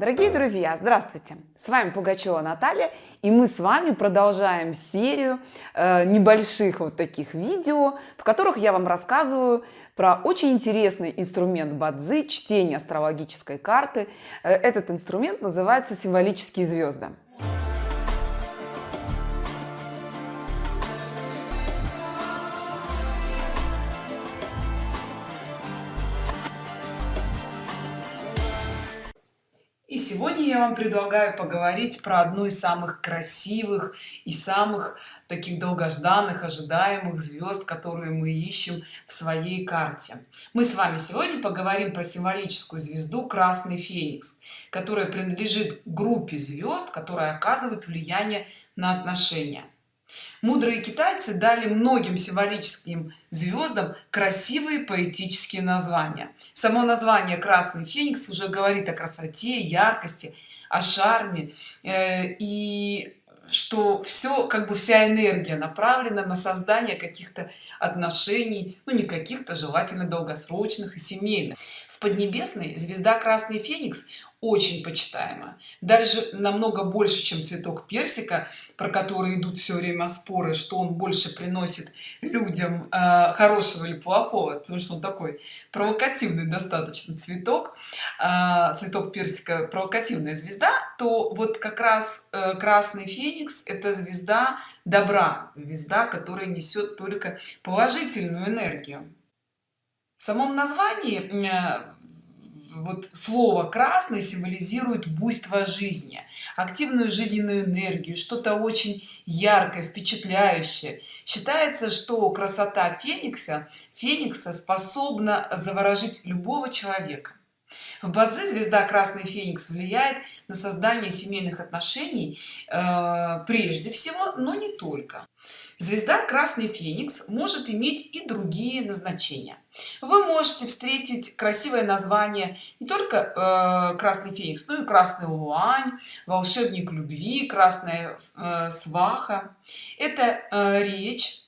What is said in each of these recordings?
Дорогие друзья, здравствуйте! С вами Пугачева Наталья, и мы с вами продолжаем серию э, небольших вот таких видео, в которых я вам рассказываю про очень интересный инструмент Бадзи, чтение астрологической карты. Э, этот инструмент называется символические звезды. Я вам предлагаю поговорить про одну из самых красивых и самых таких долгожданных ожидаемых звезд которые мы ищем в своей карте. Мы с вами сегодня поговорим про символическую звезду красный феникс которая принадлежит группе звезд которая оказывает влияние на отношения мудрые китайцы дали многим символическим звездам красивые поэтические названия. Само название красный феникс уже говорит о красоте яркости о шарме э, и что все как бы вся энергия направлена на создание каких-то отношений ну не каких-то желательно долгосрочных и семейных. В поднебесной звезда красный феникс очень почитаема даже намного больше чем цветок персика про который идут все время споры что он больше приносит людям э, хорошего или плохого потому что он такой провокативный достаточно цветок. Э, цветок персика провокативная звезда то вот как раз э, красный феникс это звезда добра звезда которая несет только положительную энергию. В самом названии э, вот слово красный символизирует буйство жизни активную жизненную энергию что-то очень яркое впечатляющее. Считается что красота феникса феникса способна заворожить любого человека в бадзе звезда красный феникс влияет на создание семейных отношений э, прежде всего но не только. Звезда красный феникс может иметь и другие назначения. Вы можете встретить красивое название не только э, красный феникс но и красный луань волшебник любви красная э, сваха это э, речь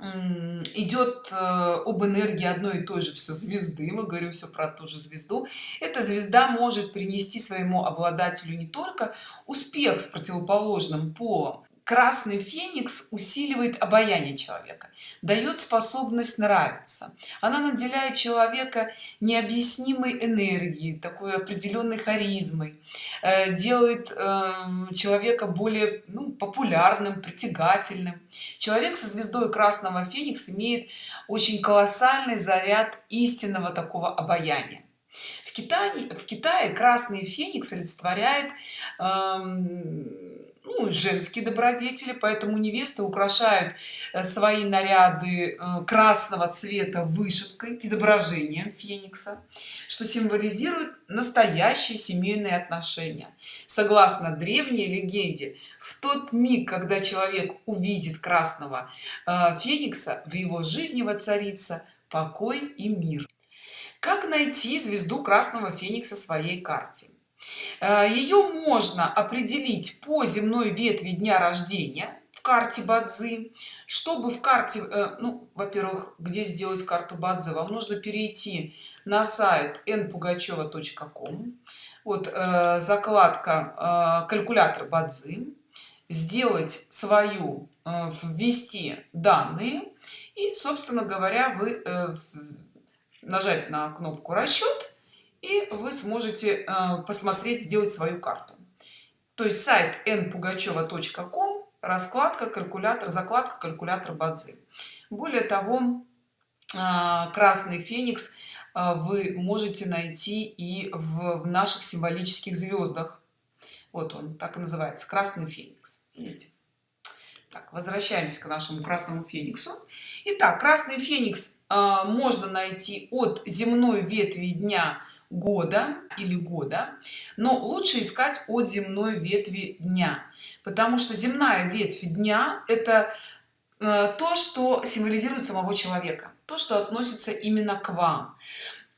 идет э, об энергии одной и той же все звезды. Мы говорим все про ту же звезду. Эта звезда может принести своему обладателю не только успех с противоположным полом красный феникс усиливает обаяние человека дает способность нравиться. Она наделяет человека необъяснимой энергией такой определенной харизмой э, делает эм, человека более ну, популярным притягательным. Человек со звездой красного феникс имеет очень колоссальный заряд истинного такого обаяния. В китае в китае красный феникс олицетворяет эм, ну, женские добродетели поэтому невесты украшают э, свои наряды э, красного цвета вышивкой изображением феникса что символизирует настоящие семейные отношения. Согласно древней легенде в тот миг когда человек увидит красного э, феникса в его жизни воцарится покой и мир. Как найти звезду красного феникса своей карте ее можно определить по земной ветви дня рождения в карте бадзи. Чтобы в карте э, ну во-первых где сделать карту бадзи вам нужно перейти на сайт npugacheva.com вот э, закладка калькулятор бадзи. Сделать свою ввести данные. И собственно говоря вы нажать на кнопку расчет и вы сможете э, посмотреть сделать свою карту. То есть сайт npugacheva.com раскладка калькулятор закладка калькулятор бадзи. Более того э, красный феникс э, вы можете найти и в наших символических звездах вот он так и называется красный феникс. Видите? Так, возвращаемся к нашему красному фениксу. Итак, красный феникс э, можно найти от земной ветви дня года или года но лучше искать от земной ветви дня. Потому что земная ветвь дня это э, то что символизирует самого человека то что относится именно к вам.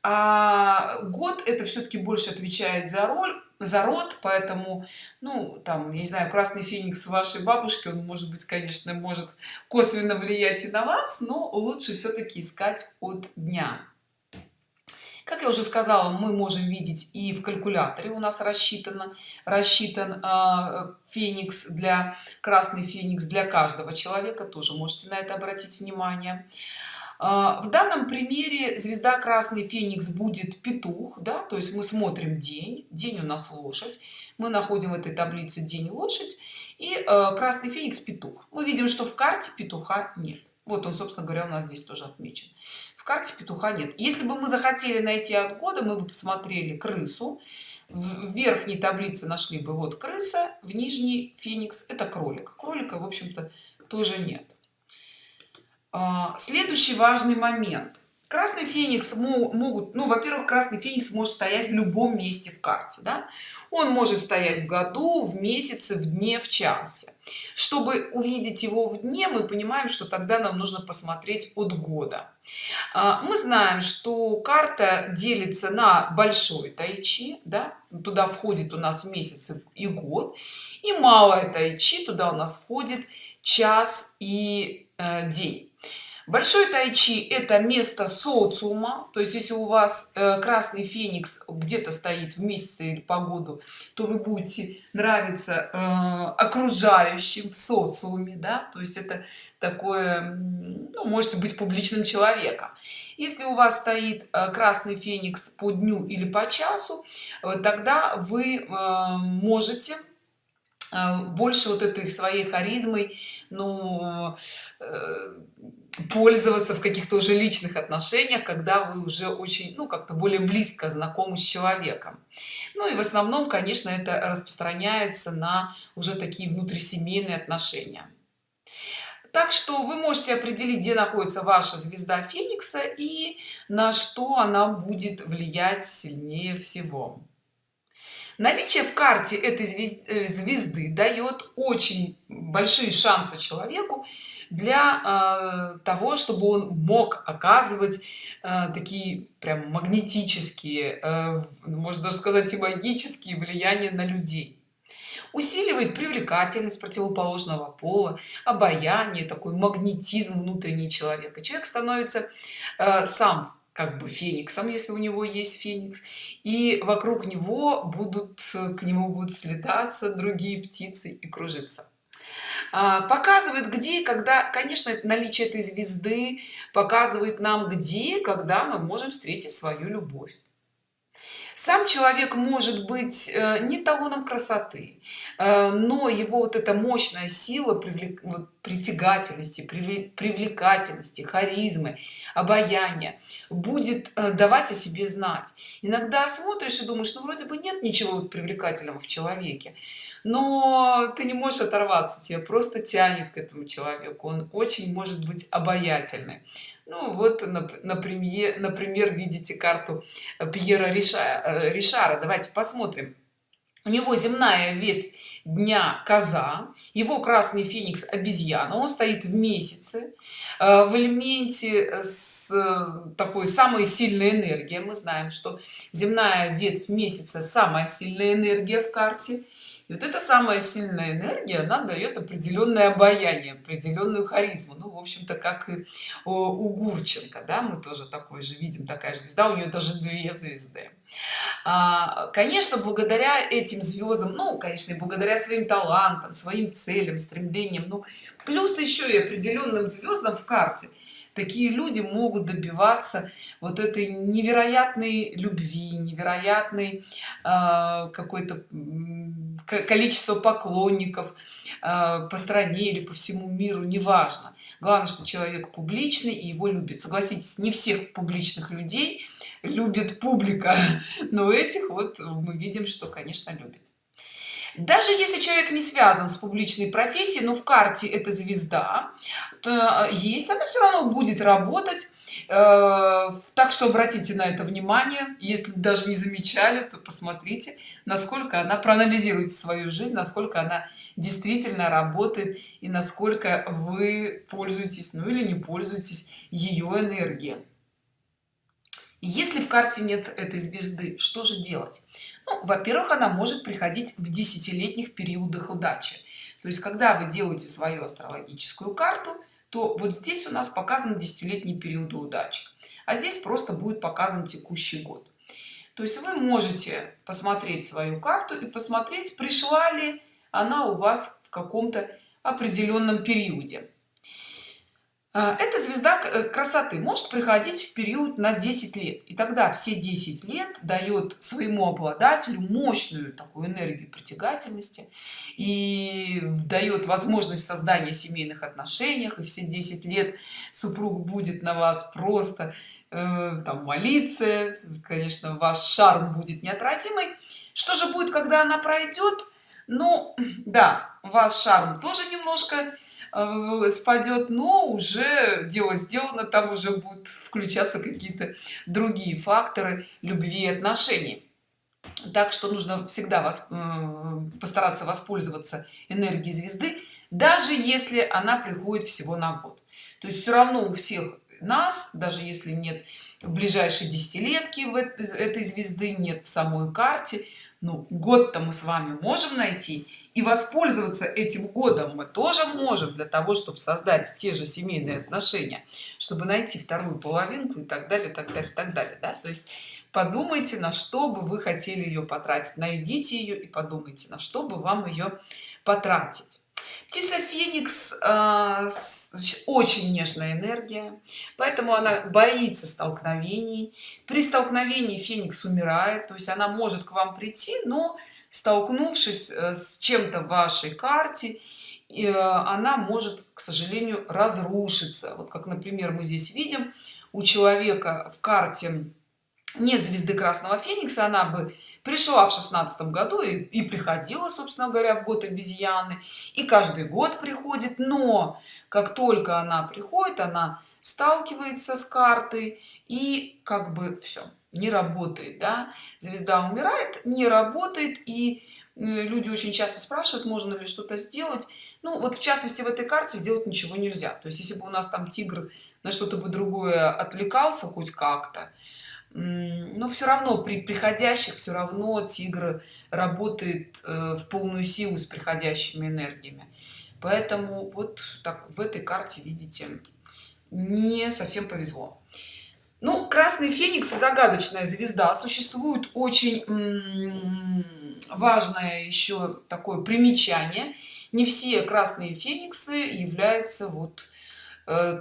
А год это все-таки больше отвечает за роль за род поэтому ну там я не знаю красный феникс вашей бабушки он может быть конечно может косвенно влиять и на вас но лучше все-таки искать от дня как я уже сказала мы можем видеть и в калькуляторе у нас рассчитано рассчитан э, феникс для красный феникс для каждого человека тоже можете на это обратить внимание. А, в данном примере звезда красный феникс будет петух да то есть мы смотрим день день у нас лошадь мы находим в этой таблице день лошадь и э, красный феникс петух. Мы видим что в карте петуха нет. Вот он собственно говоря у нас здесь тоже отмечен карте петуха нет. Если бы мы захотели найти от мы бы посмотрели крысу в верхней таблице нашли бы вот крыса в нижней феникс это кролик. Кролика в общем-то тоже нет. А, следующий важный момент красный феникс могут ну во-первых красный феникс может стоять в любом месте в карте да? он может стоять в году в месяце в дне в часе чтобы увидеть его в дне мы понимаем что тогда нам нужно посмотреть от года а, мы знаем что карта делится на большой тайчи да? туда входит у нас месяц и год и малая тайчи туда у нас входит час и э, день большой тайчи это место социума. То есть если у вас э, красный феникс где-то стоит в месяце или погоду то вы будете нравиться э, окружающим в социуме да? То есть это такое ну, можете быть публичным человеком. Если у вас стоит э, красный феникс по дню или по часу тогда вы можете больше вот этой своей харизмой ну пользоваться в каких-то уже личных отношениях когда вы уже очень ну как-то более близко знакомы с человеком. Ну и в основном конечно это распространяется на уже такие внутрисемейные отношения. Так что вы можете определить где находится ваша звезда феникса и на что она будет влиять сильнее всего. Наличие в карте этой э, звезды дает очень большие шансы человеку для э, того чтобы он мог оказывать э, такие прям магнетические э, можно даже сказать и магические влияния на людей. Усиливает привлекательность противоположного пола обаяние такой магнетизм внутренний человека. Человек становится э, сам как бы фениксом если у него есть феникс и вокруг него будут к нему будут слетаться другие птицы и кружиться показывает где когда конечно наличие этой звезды показывает нам где когда мы можем встретить свою любовь сам человек может быть э, не талоном красоты э, но его вот эта мощная сила привлек, притягательности привлекательности харизмы обаяния будет э, давать о себе знать. Иногда смотришь и думаешь ну вроде бы нет ничего привлекательного в человеке но ты не можешь оторваться тебе просто тянет к этому человеку. Он очень может быть обаятельный ну вот например например видите карту пьера ришара ришара. Давайте посмотрим. У него земная ветвь дня коза его красный феникс обезьяна. Он стоит в месяце э, в элементе с такой самой сильной энергией. Мы знаем что земная ветвь месяца самая сильная энергия в карте и вот эта самая сильная энергия она дает определенное обаяние определенную харизму. Ну в общем-то как и у гурченко да мы тоже такой же видим такая же звезда у нее даже две звезды. А, конечно благодаря этим звездам ну конечно и благодаря своим талантам своим целям стремлениям ну плюс еще и определенным звездам в карте такие люди могут добиваться вот этой невероятной любви невероятной э, какой-то количество поклонников э, по стране или по всему миру неважно. Главное что человек публичный и его любит. Согласитесь не всех публичных людей любит публика но этих вот мы видим что конечно любит даже если человек не связан с публичной профессией но в карте это звезда то есть она все равно будет работать. Э, так что обратите на это внимание. Если даже не замечали то посмотрите насколько она проанализирует свою жизнь насколько она действительно работает и насколько вы пользуетесь ну или не пользуетесь ее энергией если в карте нет этой звезды что же делать? Ну, во-первых она может приходить в десятилетних периодах удачи. То есть когда вы делаете свою астрологическую карту то вот здесь у нас показан десятилетний период удачи а здесь просто будет показан текущий год. То есть вы можете посмотреть свою карту и посмотреть пришла ли она у вас в каком-то определенном периоде эта звезда э, красоты. Может приходить в период на 10 лет. И тогда все 10 лет дает своему обладателю мощную такую энергию притягательности и дает возможность создания семейных отношениях и все 10 лет супруг будет на вас просто э, там молиться. Конечно ваш шарм будет неотразимый. Что же будет когда она пройдет? Ну да ваш шарм тоже немножко Э, спадет но уже дело сделано там уже будут включаться какие-то другие факторы любви и отношений. Так что нужно всегда вас постараться воспользоваться энергией звезды даже если она приходит всего на год. То есть все равно у всех нас даже если нет ближайшей десятилетки в этой звезды нет в самой карте ну год-то мы с вами можем найти и воспользоваться этим годом мы тоже можем для того чтобы создать те же семейные отношения чтобы найти вторую половинку и так далее так далее так далее да? то есть подумайте на что бы вы хотели ее потратить. Найдите ее и подумайте на что бы вам ее потратить птица феникс э, очень нежная энергия поэтому она боится столкновений. При столкновении феникс умирает то есть она может к вам прийти но столкнувшись э, с чем-то в вашей карте э, она может к сожалению разрушиться. Вот как например мы здесь видим у человека в карте нет звезды красного феникса она бы пришла в шестнадцатом году и, и приходила собственно говоря в год обезьяны и каждый год приходит но как только она приходит она сталкивается с картой и как бы все не работает да? звезда умирает не работает и люди очень часто спрашивают можно ли что-то сделать ну вот в частности в этой карте сделать ничего нельзя то есть если бы у нас там тигр на что-то бы другое отвлекался хоть как-то но все равно при приходящих все равно тигр работает э, в полную силу с приходящими энергиями. Поэтому вот так в этой карте видите не совсем повезло. Ну красный феникс загадочная звезда существует очень важное еще такое примечание. Не все красные фениксы являются вот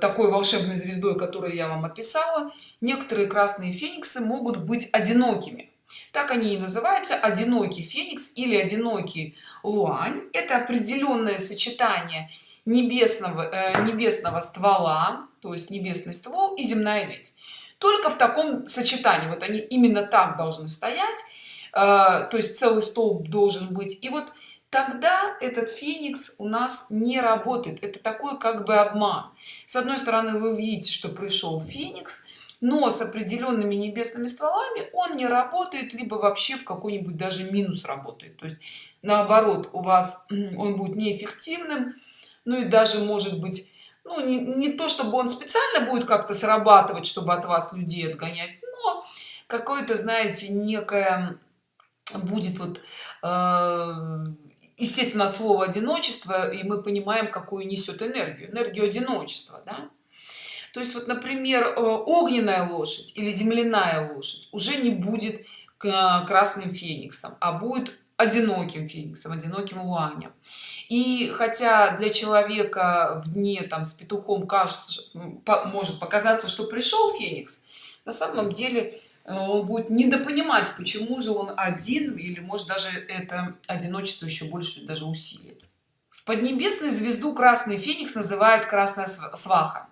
такой волшебной звездой которую я вам описала некоторые красные фениксы могут быть одинокими. Так они и называются одинокий феникс или одинокий луань. Это определенное сочетание небесного э, небесного ствола то есть небесный ствол и земная ветвь только в таком сочетании вот они именно так должны стоять э, то есть целый столб должен быть. И вот тогда этот феникс у нас не работает. Это такой как бы обман. С одной стороны вы видите что пришел феникс но с определенными небесными стволами он не работает либо вообще в какой-нибудь даже минус работает. То есть наоборот у вас он будет неэффективным ну и даже может быть ну не, не то чтобы он специально будет как-то срабатывать чтобы от вас людей отгонять но какое-то знаете некое будет вот э, естественно от слова одиночество и мы понимаем какую несет энергию. Энергию одиночества да? то есть вот например э, огненная лошадь или земляная лошадь уже не будет красным фениксом а будет одиноким фениксом одиноким луанем и хотя для человека в дне там с петухом кажется может показаться что пришел феникс на самом деле э, он будет недопонимать почему же он один или может даже это одиночество еще больше даже усилит. В поднебесной звезду красный феникс называют красная сваха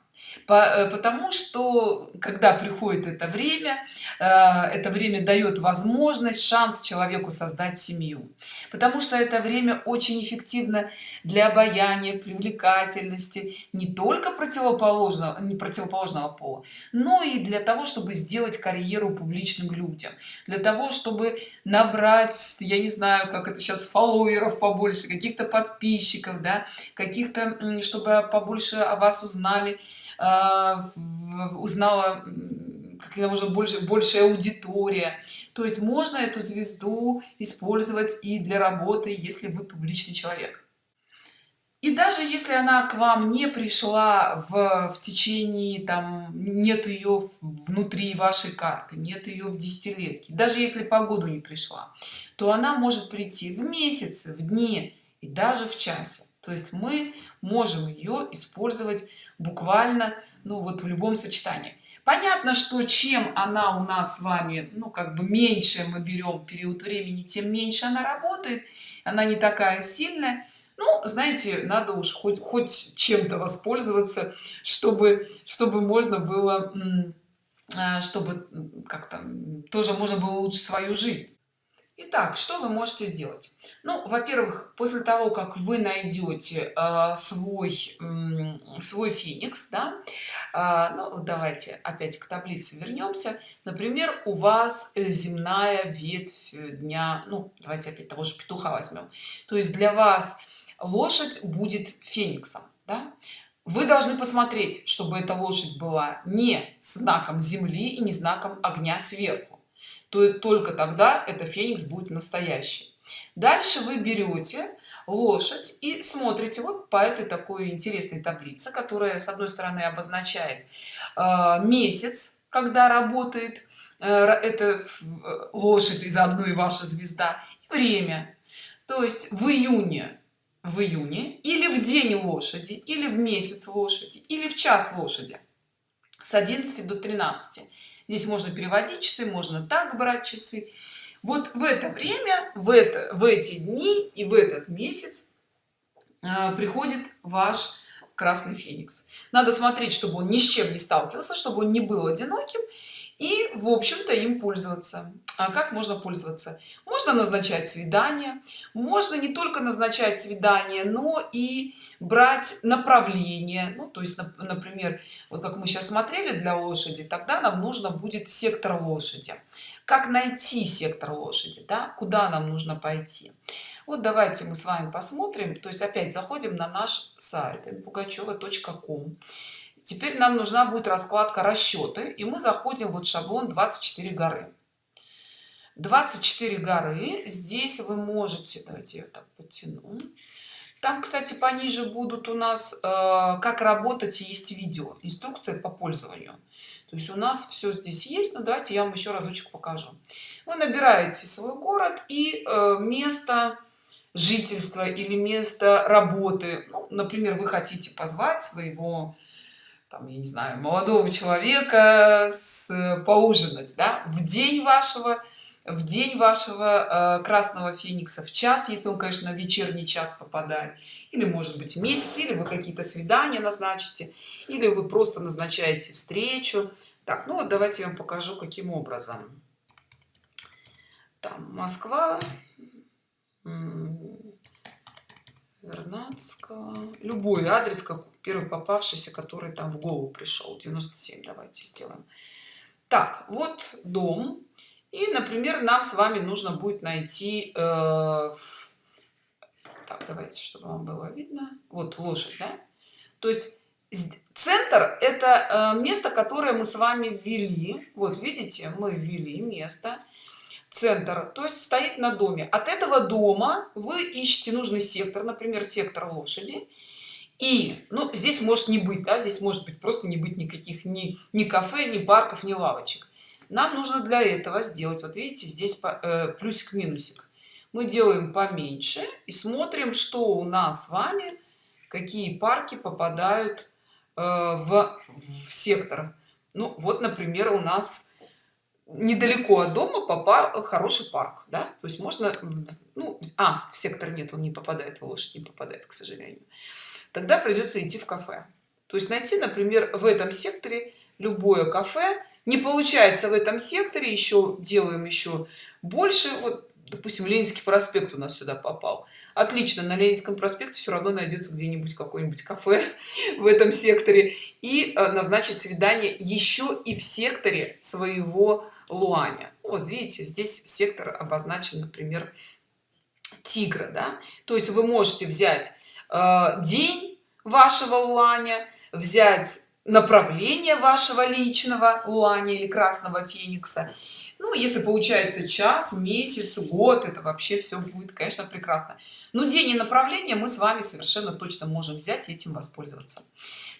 Э, потому что когда приходит это время э, это время дает возможность шанс человеку создать семью. Потому что это время очень эффективно для обаяния привлекательности не только противоположного не противоположного пола но и для того чтобы сделать карьеру публичным людям. Для того чтобы набрать я не знаю как это сейчас фолловеров побольше каких-то подписчиков да каких-то чтобы побольше о вас узнали узнала как можно больше большая аудитория. То есть можно эту звезду использовать и для работы если вы публичный человек. И даже если она к вам не пришла в, в течение там нет ее внутри вашей карты нет ее в десятилетке даже если по году не пришла то она может прийти в месяце в дне и даже в часе. То есть мы можем ее использовать буквально ну вот в любом сочетании. Понятно что чем она у нас с вами ну как бы меньше мы берем период времени тем меньше она работает она не такая сильная. Ну знаете надо уж хоть хоть чем-то воспользоваться чтобы чтобы можно было а, чтобы как-то тоже можно было улучшить свою жизнь. Итак, что вы можете сделать? Ну, во-первых, после того, как вы найдете э, свой э, свой феникс, да, э, ну, давайте опять к таблице вернемся. Например, у вас земная ветвь дня, ну, давайте опять того же петуха возьмем. То есть для вас лошадь будет фениксом, да? Вы должны посмотреть, чтобы эта лошадь была не знаком земли и не знаком огня сверху то только тогда это феникс будет настоящий дальше вы берете лошадь и смотрите вот по этой такой интересной таблице которая с одной стороны обозначает э, месяц когда работает э, это лошадь и заодно и ваша звезда и время. То есть в июне в июне или в день лошади или в месяц лошади или в час лошади с 11 до 13 здесь можно переводить часы можно так брать часы вот в это время в это в эти дни и в этот месяц э, приходит ваш красный феникс. Надо смотреть чтобы он ни с чем не сталкивался чтобы он не был одиноким и в общем-то им пользоваться. А как можно пользоваться? Можно назначать свидание. Можно не только назначать свидание но и брать направление. Ну то есть например вот как мы сейчас смотрели для лошади тогда нам нужно будет сектор лошади как найти сектор лошади да? куда нам нужно пойти. Вот давайте мы с вами посмотрим. То есть опять заходим на наш сайт пугачева.ком теперь нам нужна будет раскладка расчеты и мы заходим вот шаблон 24 горы. 24 горы. Здесь вы можете давайте я так потяну там кстати пониже будут у нас э, как работать есть видео инструкция по пользованию. То есть у нас все здесь есть но давайте я вам еще разочек покажу. Вы набираете свой город и э, место жительства или место работы. Ну, например вы хотите позвать своего там, я не знаю, молодого человека с, поужинать, да, в день вашего, в день вашего э, красного феникса, в час, если он, конечно, на вечерний час попадает, или, может быть, месяц, или вы какие-то свидания назначите, или вы просто назначаете встречу. Так, ну вот давайте я вам покажу, каким образом. Там Москва, Вернадского, любой адрес, как первый попавшийся, который там в голову пришел, 97, давайте сделаем. Так, вот дом. И, например, нам с вами нужно будет найти... Э, в... Так, давайте, чтобы вам было видно. Вот лошадь, да? То есть центр это э, место которое мы с вами ввели. Вот видите мы ввели место центр. То есть стоит на доме. От этого дома вы ищете нужный сектор например сектор лошади. И ну здесь может не быть да здесь может быть просто не быть никаких ни ни кафе ни парков ни лавочек нам нужно для этого сделать вот видите здесь э, плюсик минусик мы делаем поменьше и смотрим что у нас с вами какие парки попадают э, в, в сектор. Ну вот например у нас недалеко от дома попал хороший парк да? То есть можно ну а в сектор нет он не попадает в лошадь не попадает к сожалению. Тогда придется идти в кафе. То есть найти например в этом секторе любое кафе не получается в этом секторе еще делаем еще больше. Вот допустим ленинский проспект у нас сюда попал. Отлично на ленинском проспекте все равно найдется где-нибудь какой-нибудь кафе в этом секторе и э, назначить свидание еще и в секторе своего луаня. Вот видите здесь сектор обозначен например тигра да? то есть вы можете взять э, день вашего луаня взять направление вашего личного луаня или красного феникса. Ну если получается час месяц год это вообще все будет конечно прекрасно. Но день и направление мы с вами совершенно точно можем взять и этим воспользоваться.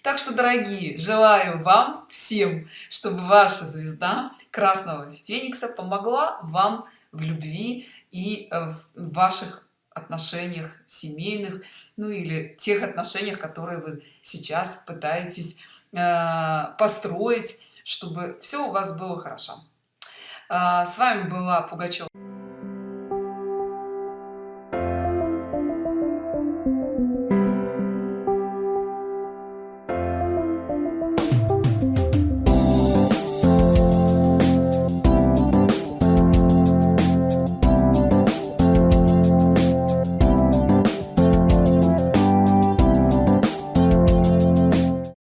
Так что дорогие желаю вам всем чтобы ваша звезда красного феникса помогла вам в любви и э, в ваших отношениях семейных ну или тех отношениях которые вы сейчас пытаетесь построить чтобы все у вас было хорошо. А, с вами была пугачева